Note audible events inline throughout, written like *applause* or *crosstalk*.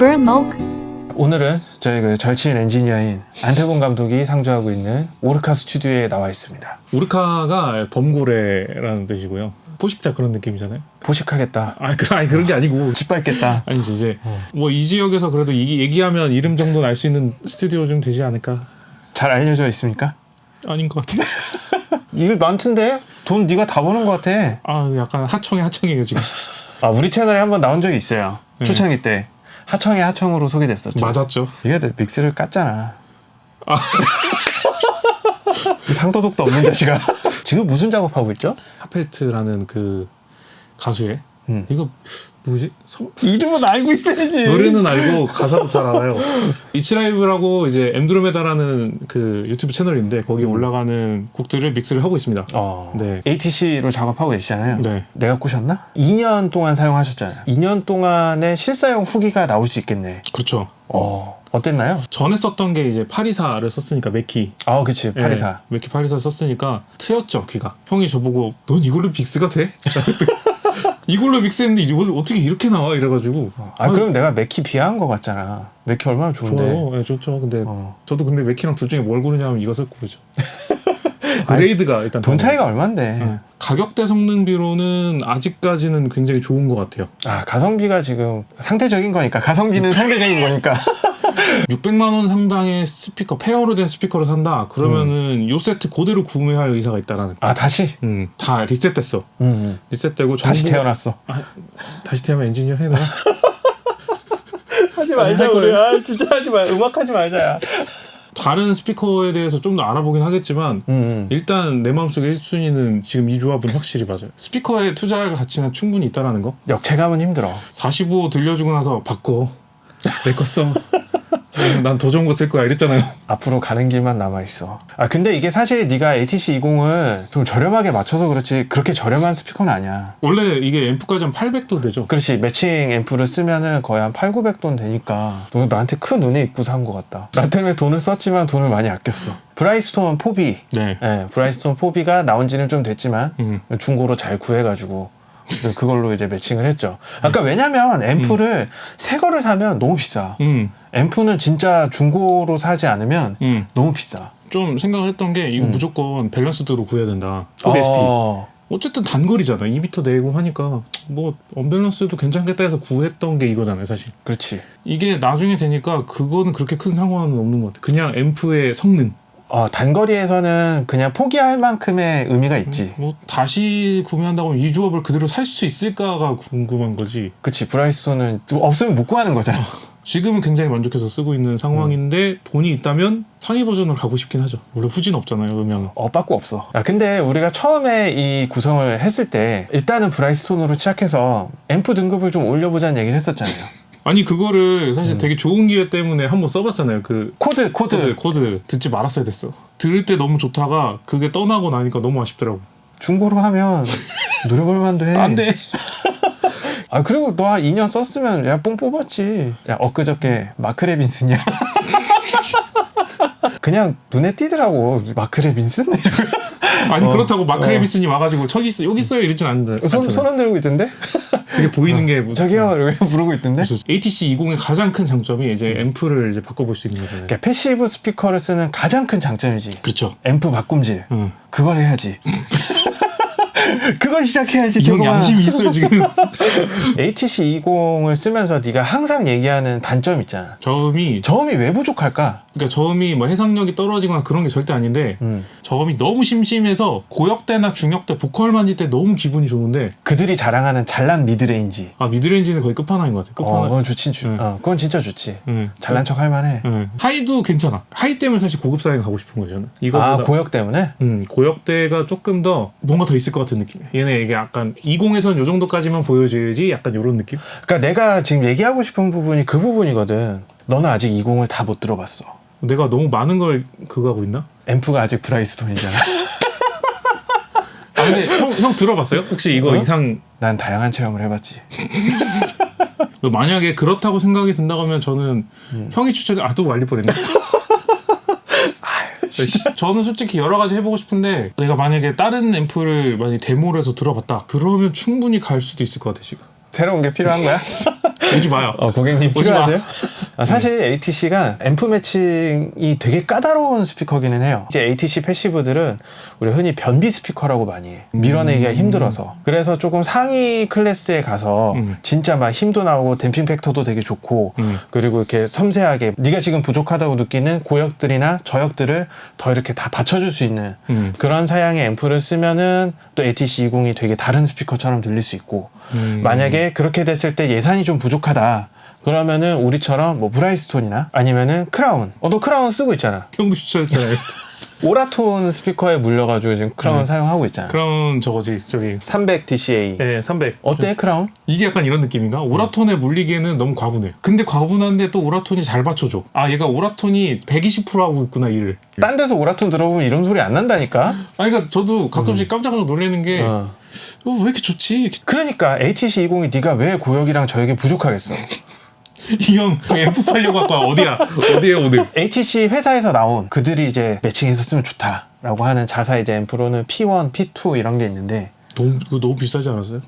Burmok 오늘은 저희 그 절친 엔지니어인 안태곤 감독이 상주하고 있는 오르카 스튜디오에 나와 있습니다. 오르카가 범고래라는 뜻이고요. 포식자 그런 느낌이잖아요. 포식하겠다. 아니, 그, 아니 그런 게 아니고 *laughs* 짓밟겠다. 아니지 이제 어. 뭐이 지역에서 그래도 이, 얘기하면 이름 정도는 알 수 있는 스튜디오 좀 되지 않을까? 잘 알려져 있습니까? 아닌 것 같아요. *laughs* 일 많던데? 돈 네가 다 버는 것 같아. 아 약간 하청에 하청이에요 지금. *laughs* 아 우리 채널에 한번 나온 적이 있어요. 네. 초창기 때 하청의 하청으로 소개됐었죠. 맞았죠. 네가 내 mix를 깠잖아. 아. *laughs* 이 상도덕도 없는 자식아. 지금 무슨 작업하고 있죠? 핫펠트라는 그 가수의 음. 이거 뭐지? 성- 이름은 알고 있어야지. 노래는 알고 가사도 잘 알아요. 잇츠라이브라고 이제 엠드로메다라는 그 유튜브 채널인데 거기 음. 올라가는 곡들을 mix를 하고 있습니다. 어. 네. ATC로 작업하고 계시잖아요. 네. 내가 꼬셨나? 2년 동안 사용하셨잖아요. 2년 동안의 실사용 후기가 나올 수 있겠네. 그렇죠. 어. 어땠나요? 전에 썼던 게 이제 팔이사를 썼으니까 맥키. 아, 그치. 팔이사. 네, 맥키 팔이사 썼으니까 트였죠 귀가. 형이 저보고 넌 이걸로 mix가 돼? 이걸로 mix했는데 이걸 어떻게 이렇게 나와 이래가지고 아, 그럼 내가 맥키 비하한 것 같잖아. 맥키 얼마나 좋은데. 좋아요. 네, 좋죠. 근데 어. 저도 근데 맥키랑 둘 중에 뭘 고르냐면 이것을 고르죠. *laughs* grade가 일단 돈. 차이가 얼만데. 네. 가격대 성능비로는 아직까지는 굉장히 좋은 것 같아요. 아, 가성비가 지금 상대적인 거니까. 가성비는 상대적인 거니까. *laughs* 600만 원 상당의 스피커 pair로 된 스피커를 산다. 그러면은 요 세트 그대로 구매할 의사가 있다라는 거. 아, 다시? 음, 다 리셋됐어. 음, 음. 리셋되고 다시 정보가- 태어났어. 다시 태어나면 엔지니어 해놔. *laughs* 하지 말자, 우리. 아, 진짜 하지 마. 음악 하지 말자. 다른 스피커에 대해서 좀 더 알아보긴 하겠지만 음, 음. 일단 내 마음속에 1순위는 지금 이 조합은 확실히 맞아요. 스피커에 투자할 가치는 충분히 있다라는 거. 역체감은 힘들어. 45 들려주고 나서 바꿔. 내 거 써. *laughs* 난 더 좋은 거 쓸 거야 이랬잖아요. *laughs* 앞으로 가는 길만 남아 있어. 아 근데 이게 사실 네가 ATC 20을 좀 저렴하게 맞춰서 그렇지 그렇게 저렴한 스피커는 아니야. 원래 이게 앰프까지 한 800도 되죠. 그렇지 매칭 앰프를 쓰면은 거의 한 8, 900돈 되니까 너 나한테 큰 은혜 입고 산 것 같다. 나 때문에 돈을 썼지만 돈을 많이 아꼈어. 브라이스톤 4B, 네. 예, 브라이스톤 4B가 나온 지는 좀 됐지만 음. 중고로 잘 구해가지고 그걸로 이제 매칭을 했죠. 아까 왜냐면 앰프를 새 거를 사면 너무 비싸. 음. 앰프는 진짜 중고로 사지 않으면 음. 너무 비싸. 좀 생각을 했던 게 이거 음. 무조건 밸런스드로 구해야 된다. OST. 어, 어쨌든 단거리잖아. 2m 내고 하니까 뭐 언밸런스도 괜찮겠다 해서 구했던 게 이거잖아요, 사실. 그렇지. 이게 나중에 되니까 그거는 그렇게 큰 상관은 없는 것 같아. 그냥 앰프의 성능. 어, 단거리에서는 그냥 포기할 만큼의 의미가 있지. 뭐 다시 구매한다고 하면 이 조합을 그대로 살 수 있을까가 궁금한 거지. 그치. 브라이스톤은 없으면 못 구하는 거잖아. 지금은 굉장히 만족해서 쓰고 있는 상황인데 돈이 있다면 상위 버전으로 가고 싶긴 하죠. 원래 후진 없잖아요, 음향은. 어, 빠꾸 없어. 아, 근데 우리가 처음에 이 구성을 했을 때 일단은 브라이스톤으로 시작해서 앰프 등급을 좀 올려보자는 얘기를 했었잖아요. 아니 그거를 사실 음. 되게 좋은 기회 때문에 한번 써봤잖아요. 그 코드, 코드. 코드 코드 듣지 말았어야 됐어. 들을 때 너무 좋다가 그게 떠나고 나니까 너무 아쉽더라고. 중고로 하면 노려볼 만도 해. 안 돼. *laughs* 아, 그리고 너 한 2년 썼으면 야, 뽕 뽑았지. 야, 엊그저께 마크 레빈슨이야. *laughs* 그냥 눈에 띄더라고. 마크 레빈슨? 아니 어, 그렇다고 마크 어. 레빈슨이 와가지고 저기 있어 여기 있어요 이러진 않는데. 손, 손 흔들고 있던데? *laughs* 그게 보이는 게 뭐- 저기요 이러고 *laughs* 부르고 있던데? ATC 20의 가장 큰 장점이 이제 음. 앰프를 이제 바꿔볼 수 있는 거잖아요. 그러니까 passive 스피커를 쓰는 가장 큰 장점이지 그렇죠. 앰프 바꿈질 응. 그걸 해야지 *laughs* 그걸 시작해야지 이형 저거만. 양심이 있어요 *laughs* 지금. ATC 20을 쓰면서 네가 항상 얘기하는 단점 있잖아 저음이 저음이 왜 부족할까? 그러니까 저음이 뭐 해상력이 떨어지거나 그런 게 절대 아닌데 음. 저음이 너무 심심해서 고역대나 중역대 보컬 만질 때 너무 기분이 좋은데 그들이 자랑하는 잘난 midrange 아 midrange는 거의 끝판왕인 것 같아. 어, 끝판왕. 그건 좋지 주, 응. 어, 그건 진짜 좋지 응. 잘난 척 할만해 응. high도 괜찮아. high 때문에 사실 고급 사양 가고 싶은 거예요. 저는. 이거보다 아 고역 때문에? 음, 고역대가 조금 더 뭔가 더 있을 것 같은 느낌. 얘네 이게 약간 20에선 요 정도까지만 보여줘야지 약간 요런 느낌. 그러니까 내가 지금 얘기하고 싶은 부분이 그 부분이거든 너는 아직 20을 다 못 들어봤어 내가 너무 많은 걸 그거 하고 있나? 앰프가 아직 브라이스톤이잖아 아 근데 형, 형 들어봤어요? 혹시 이거 어? 이상 난 다양한 체험을 해봤지 *laughs* 만약에 그렇다고 생각이 든다고 하면 저는 음. 형이 추천해 아또 말릴 뻔했네. 저는 솔직히 여러 가지 해보고 싶은데 내가 만약에 다른 앰프를 만약 데모를 해서 들어봤다 그러면 충분히 갈 수도 있을 것 같아 지금 새로운 게 필요한 거야? 오지 마요. 어, 고객님 오지 마. 필요하세요? 아, 사실 ATC가 앰프 matching이 되게 까다로운 스피커기는 해요. 이제 ATC 패시브들은 우리 흔히 변비 스피커라고 많이 해. 밀어내기가 음. 힘들어서. 그래서 조금 상위 클래스에 가서 음. 진짜 막 힘도 나오고 damping factor도 되게 좋고 음. 그리고 이렇게 섬세하게 네가 지금 부족하다고 느끼는 고역들이나 저역들을 더 이렇게 다 받쳐줄 수 있는 음. 그런 사양의 앰프를 쓰면은 또 ATC 20이 되게 다른 스피커처럼 들릴 수 있고 음. 만약에 그렇게 됐을 때 예산이 좀 부족하다. 그러면은 우리처럼 뭐 브라이스톤이나 아니면은 크라운. 어, 너 크라운 쓰고 있잖아. 형도 추천했잖아요. *laughs* 오라톤 스피커에 물려가지고 지금 크라운 네. 사용하고 있잖아. 그럼 저거지 저기 300 DCA. 네, 300. 어때 크라운? 이게 약간 이런 느낌인가? 오라톤에 물리기에는 너무 과분해요. 근데 과분한데 또 오라톤이 잘 맞춰줘. 아, 얘가 오라톤이 120% 하고 있구나, 일을. 딴 데서 오라톤 들어보면 이런 소리 안 난다니까. 아, 그러니까 저도 가끔씩 깜짝깜짝 놀라는 게, 어. 어. 왜 이렇게 좋지? 그러니까 ATC 20이 네가 왜 고역이랑 저역이 부족하겠어. 이 형, 앰프 팔려고 할까? 어디야? 어디에 오늘? HTC 회사에서 나온 그들이 이제 매칭해서 쓰면 좋다라고 하는 자사 이제 앰프로는 P1, P2 이런 게 있는데 너무, 그거 너무 비싸지 않았어요?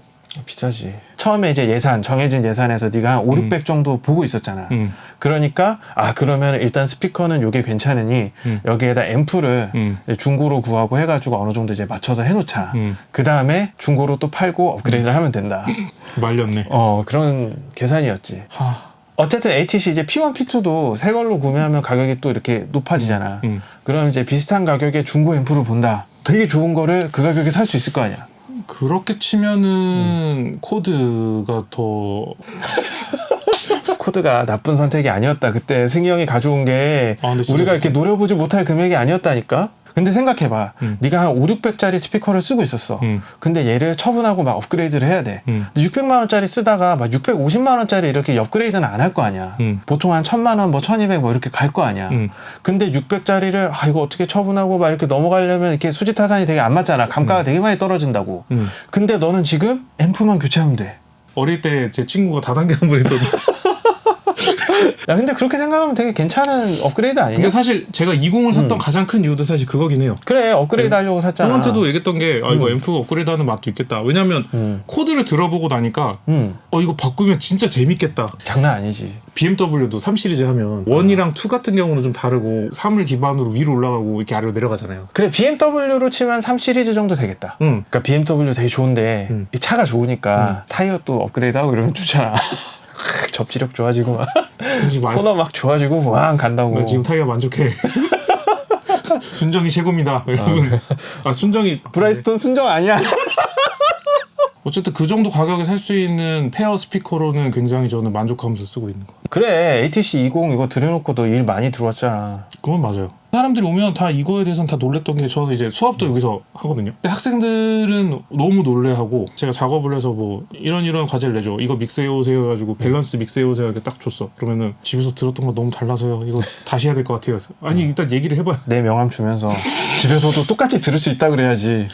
비싸지. 처음에 이제 예산 정해진 예산에서 네가 한 5, 600 정도 보고 있었잖아. 음. 그러니까 아 그러면 일단 스피커는 요게 괜찮으니 음. 여기에다 앰프를 음. 중고로 구하고 해가지고 어느 정도 이제 맞춰서 해놓자. 음. 그 다음에 중고로 또 팔고 업그레이드를 하면 된다. *laughs* 말렸네. 어 그런 계산이었지. 하. 어쨌든 ATC 이제 P1, P2도 새 걸로 구매하면 가격이 또 이렇게 높아지잖아. 음. 그럼 이제 비슷한 가격에 중고 앰프를 본다. 되게 좋은 거를 그 가격에 살 수 있을 거 아니야. 그렇게 치면은 코드가 더 *laughs* 코드가 나쁜 선택이 아니었다. 그때 승희 형이 가져온 게 아, 우리가 이렇게 노려보지 못할 금액이 아니었다니까. 근데 생각해봐. 음. 네가 한 5, 600짜리 스피커를 쓰고 있었어. 음. 근데 얘를 처분하고 막 업그레이드를 해야 돼. 음. 근데 600만 원짜리 쓰다가 막 650만 원짜리 이렇게 업그레이드는 안 할 거 아니야. 음. 보통 한 1000만 원, 뭐 1200 뭐 이렇게 갈 거 아니야. 음. 근데 600짜리를 아 이거 어떻게 처분하고 막 이렇게 넘어가려면 이렇게 수지 타산이 되게 안 맞잖아. 감가가 되게 많이 떨어진다고. 음. 근데 너는 지금 앰프만 교체하면 돼. 어릴 때 제 친구가 다단계 한번 했었는데 *laughs* 야 근데 그렇게 생각하면 되게 괜찮은 업그레이드 아니냐? 근데 사실 제가 20을 샀던 음. 가장 큰 이유도 사실 그거긴 해요 그래 업그레이드 하려고 샀잖아. 형한테도 얘기했던 게 아 이거 음. 앰프 업그레이드하는 맛도 있겠다 왜냐면 음, 코드를 들어보고 나니까 음, 어 이거 바꾸면 진짜 재밌겠다 장난 아니지. BMW도 3 시리즈 하면 1이랑 2 같은 경우는 좀 다르고 3을 기반으로 위로 올라가고 이렇게 아래로 내려가잖아요 그래 BMW로 치면 3 시리즈 정도 되겠다. 응 그러니까 BMW 되게 좋은데 음. 이 차가 좋으니까 타이어 또 업그레이드하고 이러면 좋잖아. 접지력 좋아지고 막 코너 막 좋아지고 왕 간다고. 나 지금 타이어 만족해 *laughs* 순정이 최고입니다 여러분 *laughs* 아 순정이 브라이스톤 순정 아니야? 어쨌든 그 정도 가격에 살 수 있는 페어 스피커로는 굉장히 저는 만족하면서 쓰고 있는 거 그래 ATC 20 이거 들여놓고 너 일 많이 들어왔잖아. 그건 맞아요. 사람들이 오면 다 이거에 대해서는 다 놀랬던 게 저는 이제 수업도 여기서 하거든요. 근데 학생들은 너무 놀래하고 제가 작업을 해서 뭐 이런 이런 과제를 내줘. 이거 믹스해 오세요 해가지고 밸런스 믹스해 오세요 이렇게 딱 줬어. 그러면은 집에서 들었던 거 너무 달라서요. 이거 다시 해야 될 것 같아요. 아니 일단 얘기를 해봐요. 내 명함 주면서 집에서도 똑같이 들을 수 있다 그래야지.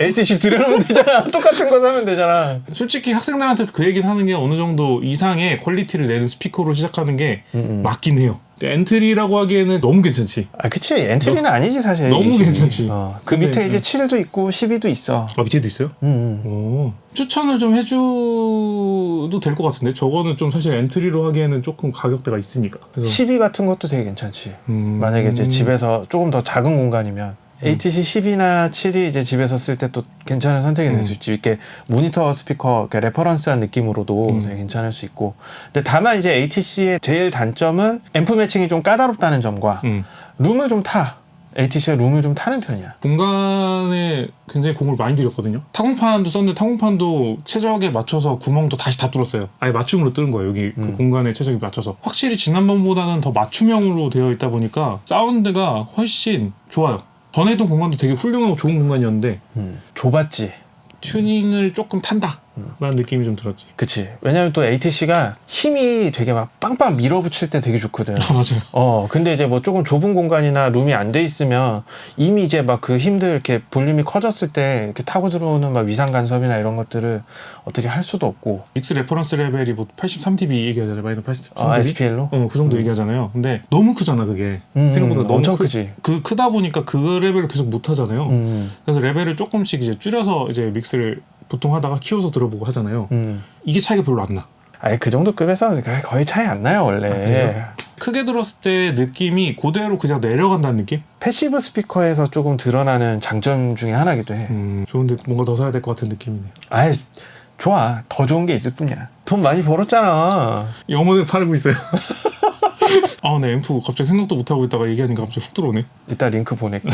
ATC 들여놓으면 되잖아. *laughs* 똑같은 거 사면 되잖아. 솔직히 학생들한테 그 얘기는 하는 게 어느 정도 이상의 퀄리티를 내는 스피커로 시작하는 게 음, 음. 맞긴 해요. 엔트리라고 하기에는 너무 괜찮지. 아, 그치. 엔트리는 아니지, 사실. 너무 20이. 괜찮지. 어, 그 밑에 이제 음. 7도 있고 12도 있어. 아 밑에도 있어요? 음, 음. 오, 추천을 좀 해줘도 될 것 같은데 저거는 좀 사실 엔트리로 하기에는 조금 가격대가 있으니까 그래서 12 같은 것도 되게 괜찮지. 음, 만약에 이제 음, 집에서 조금 더 작은 공간이면 ATC 10이나 7이 이제 집에서 쓸 때 또 괜찮은 선택이 될수 음. 있지. 이렇게 모니터 스피커, 이렇게 reference한 느낌으로도 음. 되게 괜찮을 수 있고. 근데 다만 이제 ATC의 제일 단점은 앰프 matching이 좀 까다롭다는 점과 음. 룸을 좀 타. ATC가 룸을 좀 타는 편이야. 공간에 굉장히 공을 많이 들였거든요 타공판도 썼는데 타공판도 최적에 맞춰서 구멍도 다시 다 뚫었어요 아예 맞춤으로 뚫은 거예요 여기 그 음. 공간에 최적에 맞춰서 확실히 지난번보다는 더 맞춤형으로 되어 있다 보니까 사운드가 훨씬 좋아요 전에 있던 공간도 되게 훌륭하고 좋은 공간이었는데 음, 좁았지. 튜닝을 조금 탄다 음. 라는 느낌이 좀 들었지 그치. 왜냐면 또 ATC가 힘이 되게 막 빵빵 밀어붙일 때 되게 좋거든. *laughs* 아 맞아요 어, 근데 이제 뭐 조금 좁은 공간이나 룸이 안 돼 있으면 이미 이제 막 그 힘들 이렇게 볼륨이 커졌을 때 이렇게 타고 들어오는 막 위상 간섭이나 이런 것들을 어떻게 할 수도 없고. mix reference 레벨이 뭐 83dB 얘기하잖아요. 마이너 83dB. 아, SPL로? 어, 그 정도 얘기하잖아요. 근데 너무 크잖아, 그게. 음, 생각보다 너무 엄청 크, 크지. 그 크다 보니까 그 레벨을 계속 못 하잖아요. 음, 그래서 레벨을 조금씩 이제 줄여서 이제 mix를 보통 하다가 키워서 들어보고 하잖아요. 음. 이게 차이가 별로 안 나. 아니 그 정도 급에서 거의 차이 안 나요 원래. 그래요? 크게 들었을 때 느낌이 그대로 그냥 내려간다는 느낌? passive 스피커에서 조금 드러나는 장점 중에 하나기도 해. 음, 좋은데 뭔가 더 사야 될 것 같은 느낌이네요. 아이 좋아 더 좋은 게 있을 뿐이야. 돈 많이 벌었잖아. 영혼을 팔고 있어요. *laughs* 아, 네, 앰프 갑자기 생각도 못 하고 있다가 얘기하니까 갑자기 훅 들어오네. 이따 링크 보낼게.